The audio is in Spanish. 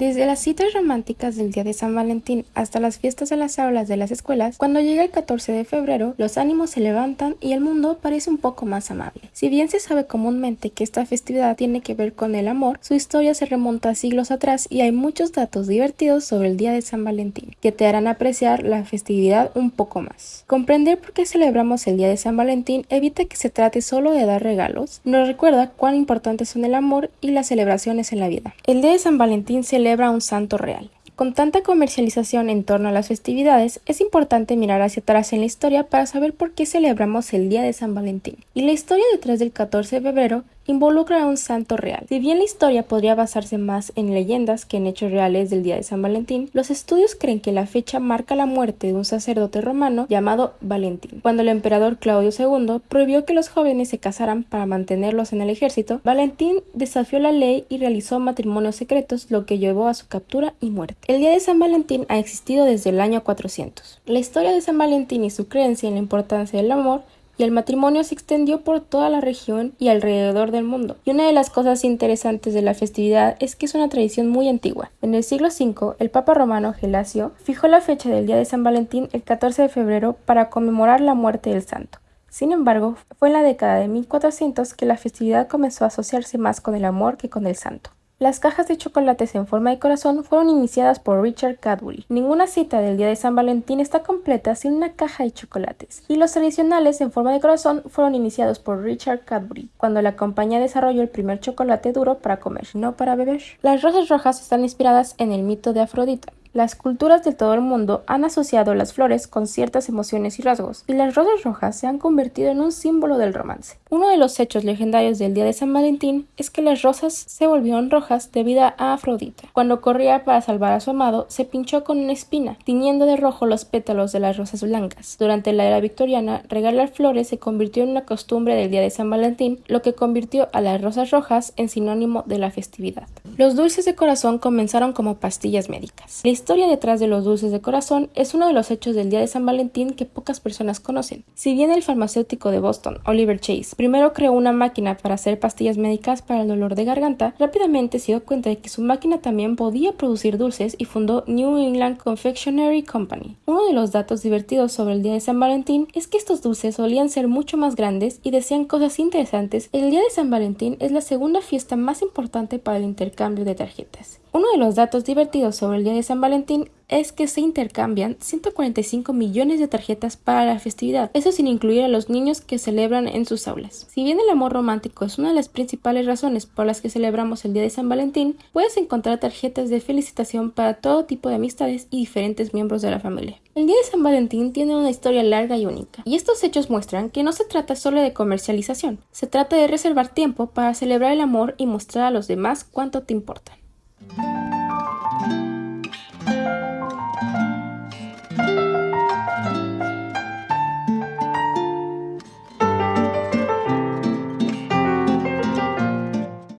Desde las citas románticas del día de San Valentín hasta las fiestas en las aulas de las escuelas, cuando llega el 14 de febrero, los ánimos se levantan y el mundo parece un poco más amable. Si bien se sabe comúnmente que esta festividad tiene que ver con el amor, su historia se remonta a siglos atrás y hay muchos datos divertidos sobre el día de San Valentín que te harán apreciar la festividad un poco más. Comprender por qué celebramos el día de San Valentín evita que se trate solo de dar regalos, nos recuerda cuán importantes son el amor y las celebraciones en la vida. El día de San Valentín se celebra un santo real. Con tanta comercialización en torno a las festividades, es importante mirar hacia atrás en la historia para saber por qué celebramos el Día de San Valentín. Y la historia detrás del 14 de febrero involucra a un santo real. Si bien la historia podría basarse más en leyendas que en hechos reales del día de San Valentín, los estudios creen que la fecha marca la muerte de un sacerdote romano llamado Valentín. Cuando el emperador Claudio II prohibió que los jóvenes se casaran para mantenerlos en el ejército, Valentín desafió la ley y realizó matrimonios secretos, lo que llevó a su captura y muerte. El día de San Valentín ha existido desde el año 400. La historia de San Valentín y su creencia en la importancia del amor y el matrimonio se extendió por toda la región y alrededor del mundo. Y una de las cosas interesantes de la festividad es que es una tradición muy antigua. En el siglo V, el Papa romano Gelasio fijó la fecha del día de San Valentín el 14 de febrero para conmemorar la muerte del santo. Sin embargo, fue en la década de 1400 que la festividad comenzó a asociarse más con el amor que con el santo. Las cajas de chocolates en forma de corazón fueron iniciadas por Richard Cadbury. Ninguna cita del día de San Valentín está completa sin una caja de chocolates. Y los tradicionales en forma de corazón fueron iniciados por Richard Cadbury, cuando la compañía desarrolló el primer chocolate duro para comer, no para beber. Las rosas rojas están inspiradas en el mito de Afrodita. Las culturas de todo el mundo han asociado las flores con ciertas emociones y rasgos, y las rosas rojas se han convertido en un símbolo del romance. Uno de los hechos legendarios del día de San Valentín es que las rosas se volvieron rojas debido a Afrodita. Cuando corría para salvar a su amado, se pinchó con una espina, tiñendo de rojo los pétalos de las rosas blancas. Durante la era victoriana, regalar flores se convirtió en una costumbre del día de San Valentín, lo que convirtió a las rosas rojas en sinónimo de la festividad. Los dulces de corazón comenzaron como pastillas médicas historia detrás de los dulces de corazón es uno de los hechos del día de San Valentín que pocas personas conocen. Si bien el farmacéutico de Boston, Oliver Chase, primero creó una máquina para hacer pastillas médicas para el dolor de garganta, rápidamente se dio cuenta de que su máquina también podía producir dulces y fundó New England Confectionery Company. Uno de los datos divertidos sobre el día de San Valentín es que estos dulces solían ser mucho más grandes y decían cosas interesantes. El día de San Valentín es la segunda fiesta más importante para el intercambio de tarjetas. Uno de los datos divertidos sobre el día de San Valentín es que se intercambian 145 millones de tarjetas para la festividad, eso sin incluir a los niños que celebran en sus aulas. Si bien el amor romántico es una de las principales razones por las que celebramos el Día de San Valentín, puedes encontrar tarjetas de felicitación para todo tipo de amistades y diferentes miembros de la familia. El Día de San Valentín tiene una historia larga y única, y estos hechos muestran que no se trata solo de comercialización, se trata de reservar tiempo para celebrar el amor y mostrar a los demás cuánto te importan.